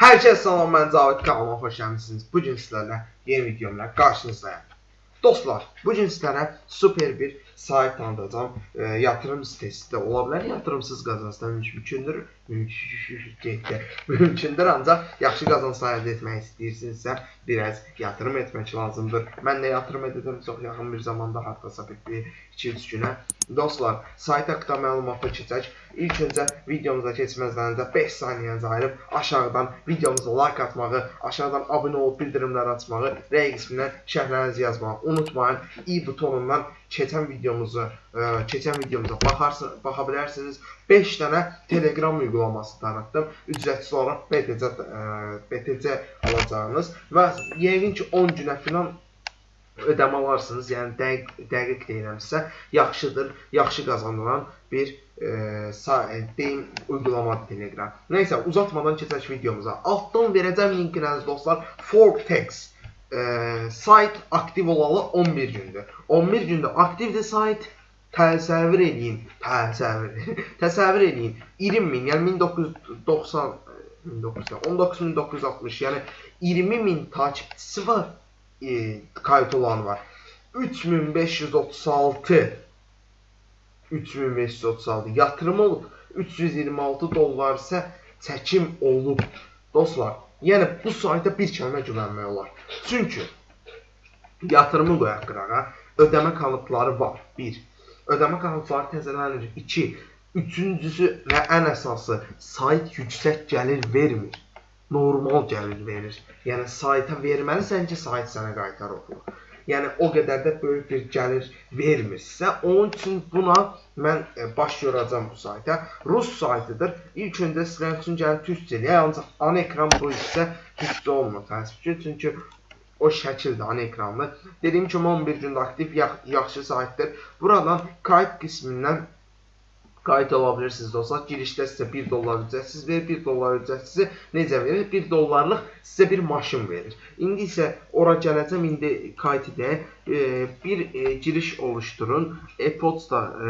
Hər kəs salam, mən Cavid kanalıma xoş gəlmisiniz. Bu gün sizlərlə yeni videomla qarşınızdayım. Dostlar, bu gün sizlərə super bir sayt tanıdacağım. E, yatırım sitesi də ola bilər, yatırımsız qazancdan mümkündür. Mümkündür, ancaq yaxşı qazanc əldə etmək istəyirsinizsə, biraz yatırım etmək lazımdır. Mən də yatırım edirəm çox yaxın bir zamanda, haqqasa bir 2-3 günə. Dostlar, sayt haqqında məlumata keçək. İlk öncə videomuza keçməzdən öncə 5 saniyənizi ayırıb aşağıdan videomuza like atmağı, aşağıdan abunə olub bildirimləri açmağı, rəy qismindən şərhlərinizi yazmağı unutmayın. i butonundan keçən videomuzu, keçən videomuza baxarsınız, baxa bilərsiniz. 5 dənə Telegram uygulaması tanıtdım. Ücretsiz olaraq BTC BTC alacağınız və yəqin ki 10 günə filan ödəmə alarsınız. Yəni dəqiq dəqiq deyirəmsə, yaxşıdır, yaxşı qazanılan bir e, deyim uygulama Telegram. Neysə uzatmadan keçək videomuza. Altdan verəcəm linkinizi dostlar. Fortex e, sayt aktiv olalı 11 gündür. 11 gündə aktivdir sayt. Təsəvvür eləyin, təsəvvür. təsəvvür eləyin. 20 min, yəni 1990 19960, yəni 20 min takipçisi var. E, kayıt olan var. 3536 3536 yatırım olub. 326 dollar isə çəkim olub. Dostlar, yəni bu sayta bir kəlmə güvənmək olar. Çünki yatırımı qoyaq qırağa, ödəmə kalıpları var. 1. Ödəmə kalıpları təzələnir. 2. Üçüncüsü və ən əsası sayt yüksək gəlir vermir. Normal gəlir verir. Yəni sayta verməlisən ki, sayt sənə qaytarır pulu yəni o qədər də böyük bir gəlir vermirsə, onun üçün buna mən e, baş yoracam bu sayta. Rus saytıdır. İlk öncə sizlər üçün gəlib türkçəliyə, ancaq ana ekran bu isə türkçə olmur təəssüf ki, çünki o şəkildə ana ekranlı. Dediyim kimi 11 gündə aktiv yaxşı saytdır. Buradan kayıt qismindən qayıt ala bilirsiniz dostlar. Girişdə sizə 1 dollar ücretsiz verir, 1 dollar ücretsizi necə verir? 1 dollarlıq sizə bir maşın verir. İndi isə ora gələcəm, indi qayıt edək. E, bir e, giriş oluşturun. E-posta, e,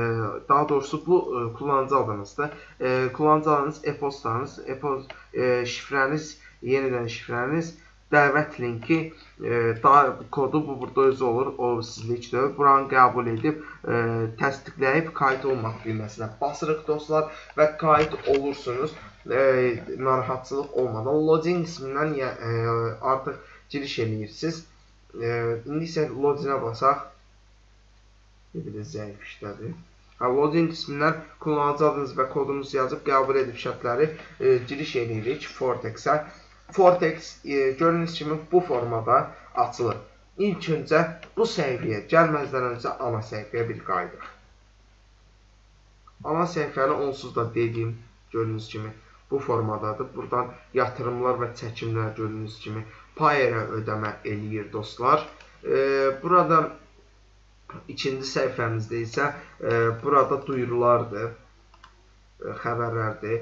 daha doğrusu bu e, kullanıcı adınızdır. E, kullanıcı adınız, e-postanız, e-post e, şifrəniz, yenidən şifrəniz dəvət linki e, da, kodu bu burada özü olur. O sizlikdir. Buranı qəbul edib e, təsdiqləyib kayıt olmaq düyməsinə basırıq dostlar və kayıt olursunuz. E, narahatçılıq olmadan login qismindən e, artıq giriş eləyirsiniz. E, indi isə loginə basaq. Bir də zəif işlədir. Hə, login qismindən kullanıcı adınız və kodunuzu yazıb qəbul edib şərtləri e, giriş eləyirik Fortex-ə. Fortex e, gördüyünüz kimi bu formada açılır. İlk öncə bu səhifəyə gəlməzdən öncə ana səhifəyə bir qayıdıq. Ana səhifəni onsuz da dediyim gördüyünüz kimi bu formadadır. Buradan yatırımlar və çəkimlər gördüyünüz kimi Payer-ə ödəmə eləyir dostlar. E, burada ikinci səhifəmizdə isə e, burada duyurulardır, e, xəbərlərdir.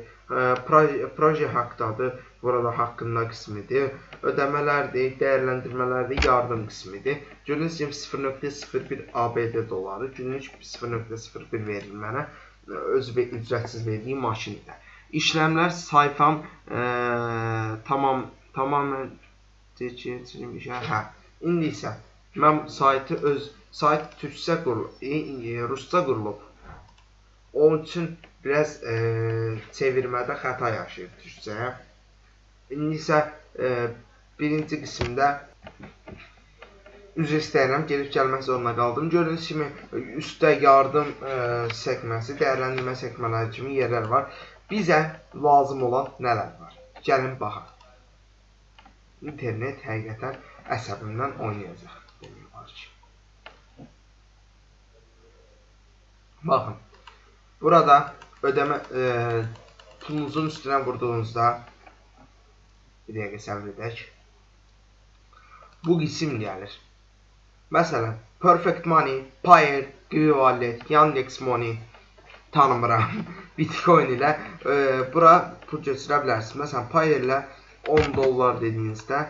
Proje, proje haqqdadır burada haqqında qismidir. Ödəmələrdir, dəyərləndirmələrdir, yardım qismidir. Gördüyünüz kimi 0.01 ABD doları günlük 0.01 verir mənə öz ücretsiz verdiyi maşinlə. İşləmlər sayfam e, tamam tamamən keçirim işə. Hə. İndi isə mən saytı öz sayt türkcə qurulub, e, e, rusca qurulub. Onun üçün biraz e, çevirmədə xəta yaşayır türkcəyə. İndi isə e, birinci qismdə üzr istəyirəm, gedib gəlmək zorunda qaldım. Gördüyünüz kimi üstdə yardım e, səkməsi, dəyərləndirmə səkmələri kimi yerlər var. Bizə lazım olan nələr var? Gəlin baxaq. İnternet həqiqətən əsəbimdən oynayacaq. Demək var ki. Baxın. Burada ödəmə e, pulunuzun üstünə vurduğunuzda Bir dəqiqə səbr edək. Bu qism gəlir. Məsələn, Perfect Money, Payer, Qivi Wallet, Yandex Money tanımıram. Bitcoin ilə e, bura pul keçirə bilərsiniz. Məsələn, Payer ilə 10 dollar dediyinizdə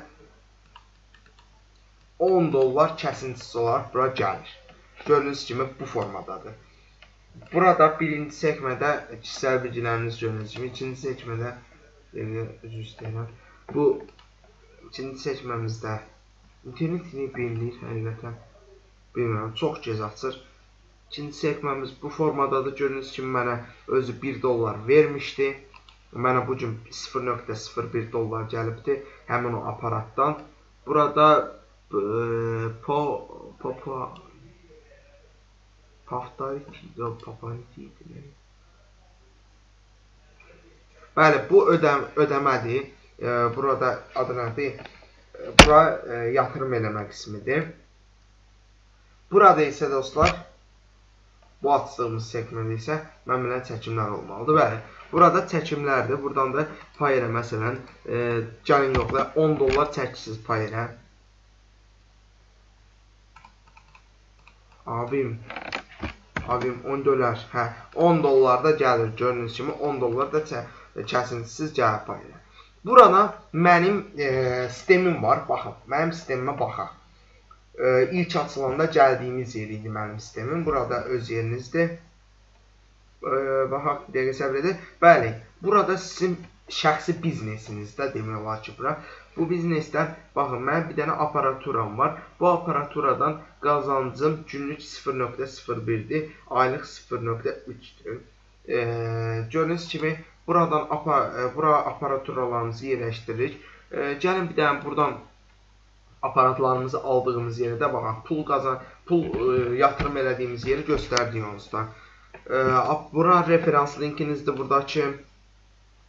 10 dollar kəsintisi olaraq bura gəlir. Gördüyünüz kimi bu formadadır. Burada birinci sekmədə kişisel bilgiləriniz gördüyünüz kimi, ikinci sekmədə üzr istəyirəm. Bu ikinci seçməmizdə internet yine bilinir həqiqətən. Bilmirəm, çox gec açır. İkinci sekmemiz bu formadadır. Gördüyünüz kimi mənə özü 1 dollar vermişdi. Mənə bu gün 0.01 dollar gəlibdi həmin o aparatdan. Burada e, po po po Paftariti, yox, Papaniti idi. Bəli, bu ödəm ödəmədir. E, burada adı nədir? Bura e, yatırım eləmə qismidir. Burada isə dostlar, bu açdığımız segmentdə isə məmnuniyyə çəkimlər olmalıdır. Bəli, burada çəkimlərdir. Buradan da pay elə məsələn, e, gəlin yoxla 10 dollar çəksiniz pay elə. Abim, abim 10 dollar, hə, 10 dollar da gəlir. Gördüyünüz kimi 10 dollar da kəsintisiz gəlir pay elə. Burada mənim e, sistemim var. Baxın, mənim sistemimə baxaq. E, ilk açılanda gəldiyimiz yer idi mənim sistemim. Burada öz yerinizdir. E, baxaq, bir dəqiqə səbr edin. Bəli, burada sizin şəxsi biznesinizdə demək olar ki, bura. Bu biznesdən, baxın, mənim bir dənə aparaturam var. Bu aparaturadan qazancım günlük 0.01-dir, aylıq 0.3-dür. E, gördüyünüz kimi, Buradan apa, e, bura aparaturalarımızı yerləşdiririk. E, gəlin bir dənə buradan aparatlarımızı aldığımız yerə də baxaq. Pul qazan, pul e, yatırım elədiyimiz yeri göstərdik onsuzda. Bura referans linkinizdir buradakı.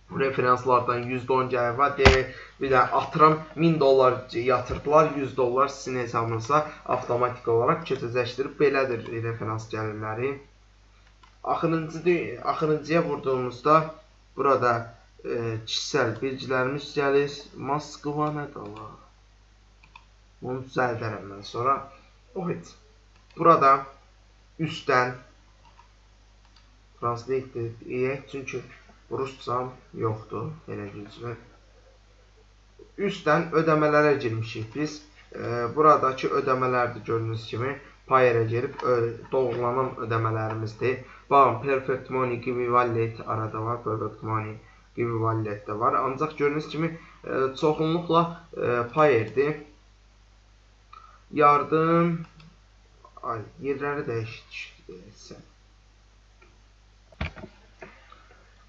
Bu referanslardan %10 gəlir var. Deyək, bir də atıram 1000 dollar yatırdılar, 100 dollar sizin hesabınıza avtomatik olaraq keçəcəkdir. Belədir referans gəlirləri. Axırıncı axırıncıya vurduğumuzda Burada e, kişisel bilgilərimiz gəlir. Moskva Allah? Bunu düzəldərəm mən sonra. Heç. Burada üstdən translate edək, çünki ruscam yoxdur, elə gözlər. Üstdən ödəmələrə girmişik biz. E, buradakı ödəmələrdir gördüyünüz kimi payerə girib doğrulanan ödəmələrimizdir. Baxın, Perfect Money wallet arada var, Perfect Money wallet də var. Ancaq gördüyünüz kimi çoxunluqla e, payerdir. Yardım ay yerləri dəyişdirsən.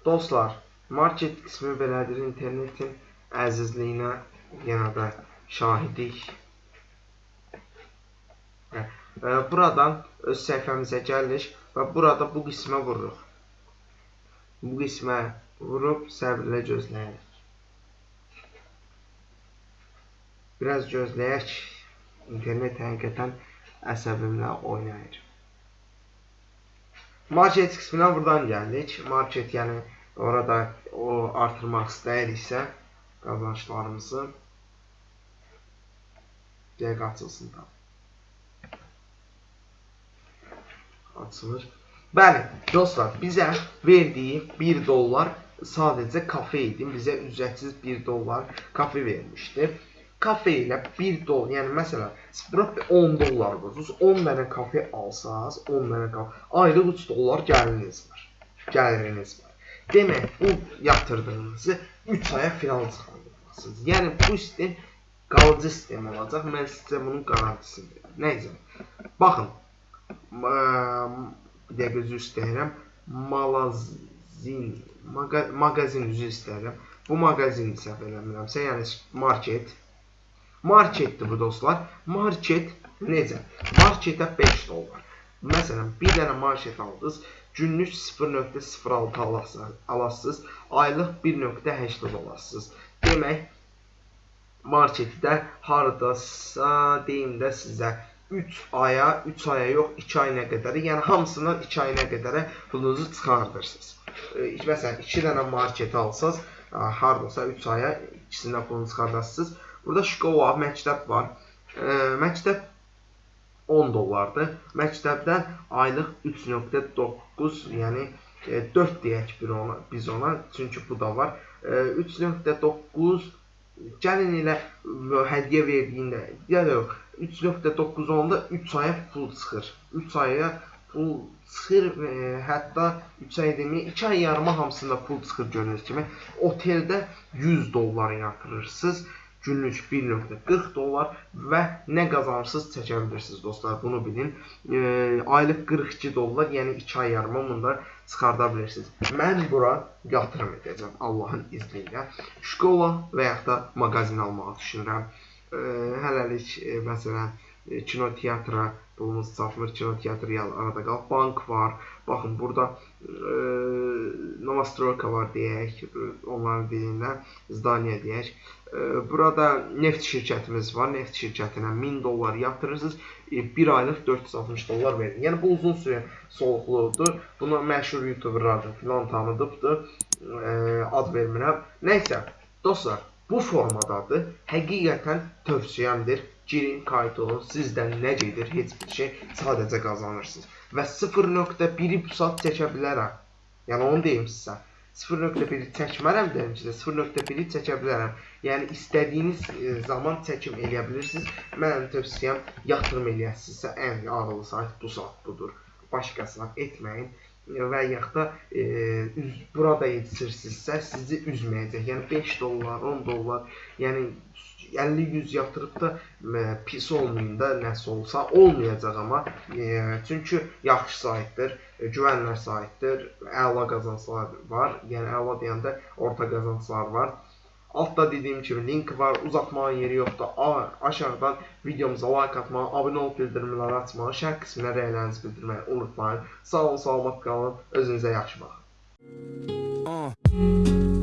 Dostlar, market qismi belədir. İnternetin əzizliyinə yenə də şahidik. Buradan öz səhifəmizə gəlirik və burada bu qismə vururuq. Bu qismə vurub səbirlə gözləyirik. Biraz gözləyək. İnternet həqiqətən əsəbimlə oynayır. Market qisminə buradan gəldik. Market yəni orada o artırmaq istəyiriksə qazançlarımızı dəqiq açılsın tam. Açılır. Bəli, dostlar, bizə verdiyi 1 dollar sadəcə kafe idi. Bizə ücretsiz 1 dollar kafe vermişdi. Kafe ilə 1 dollar, yəni məsələn, 10 dollar qoyursunuz, 10 dənə kafe alsaz, 10 dənə kafe, aylıq 3 dollar gəliriniz var. Gəliriniz var. Demək, bu yatırdığınızı 3 aya final çıxardırırsınız. Yəni bu sistem qalıcı sistem olacaq. Mən sizə bunun garantisini verirəm. Nəyəcə? Baxın, bir dəqiqə üzr istəyirəm. Malazin, maqa, mağazin üzr istəyirəm. Bu mağazin səhv eləmirəmsə, yəni market. Marketdir bu dostlar. Market necə? Marketə 5 dollar. Məsələn, bir dənə market aldınız, günlük 0.06 alasınız, aylıq 1.80 alasınız. Demək, marketdə hardasa deyim də sizə 3 aya, 3 aya yox, 2 ayına qədər, yəni hamısından 2 ayına qədər pulunuzu çıxardırsınız. E, məsələn, 2 dənə market alsaz, hardasa 3 aya ikisindən pulunu çıxardarsınız. Burada şkola, məktəb var. E, məktəb 10 dollardır. Məktəbdən aylıq 3.9, yəni e, 4 deyək bir ona, biz ona, çünki bu da var. E, 3.9 gəlin elə hədiyyə verdiyində, ya yox, 3.9 onda 3 aya pul çıxır. 3 aya pul çıxır, e, hətta 3 ay deməyim, 2 ay yarıma hamısında pul çıxır gördüyünüz kimi. Oteldə 100 dollar yatırırsınız. Günlük 1.40 dollar və nə qazanırsınız çəkə bilirsiniz dostlar, bunu bilin. E, aylıq 42 dollar, yəni 2 ay yarıma bunda çıxarda bilirsiniz. Mən bura yatırım edəcəm Allahın izni ilə. Şkola və yaxud da mağazin almağı düşünürəm. Hələlik məsələn e, kino teatra pulumuz çatmır, kino teatrı yal- arada qalıb, bank var. Baxın burada e, Novostroyka var deyək, onların dilində zdaniya deyək. E, burada neft şirkətimiz var. Neft şirkətinə 1000 dollar yatırırsınız, e, bir aylıq 460 dollar verin. Yəni bu uzun sürə soluqludur. Buna məşhur youtuberlar filan tanıdıbdır. E, ad vermirəm. Nəysə, dostlar, bu formadadır. Həqiqətən tövsiyəmdir. Girin, kayıt olun. Sizdən nə gedir? Heç bir şey. Sadəcə qazanırsınız. Və 0.1-i bu saat çəkə bilərəm. Yəni onu deyim sizə. 0.1-i çəkmərəm dedim sizə. 0.1-i çəkə bilərəm. Yəni istədiyiniz e, zaman çəkim eləyə bilirsiniz. Mənim tövsiyəm yatırım eləyəsinizsə ən ağıllı sayt bu saat budur. Başqasına etməyin və yaxud da e, üz, burada yetişirsinizsə sizi üzməyəcək. Yəni 5 dollar, 10 dollar, yəni 50-100 yatırıb da e, pis olmayın da nəsə olsa olmayacaq amma e, çünki yaxşı saytdır, e, güvənlər saytdır, əla qazanclar var. Yəni əla deyəndə orta qazanclar var. Altda dediyim kimi link var, uzatmağın yeri yoxdur. A, aşağıdan videomuza like atmağı, abunə olub bildirimləri açmağı, şərh qisminə rəylərinizi bildirməyi unutmayın. Sağ olun, salamat qalın, özünüzə yaxşı baxın. Uh.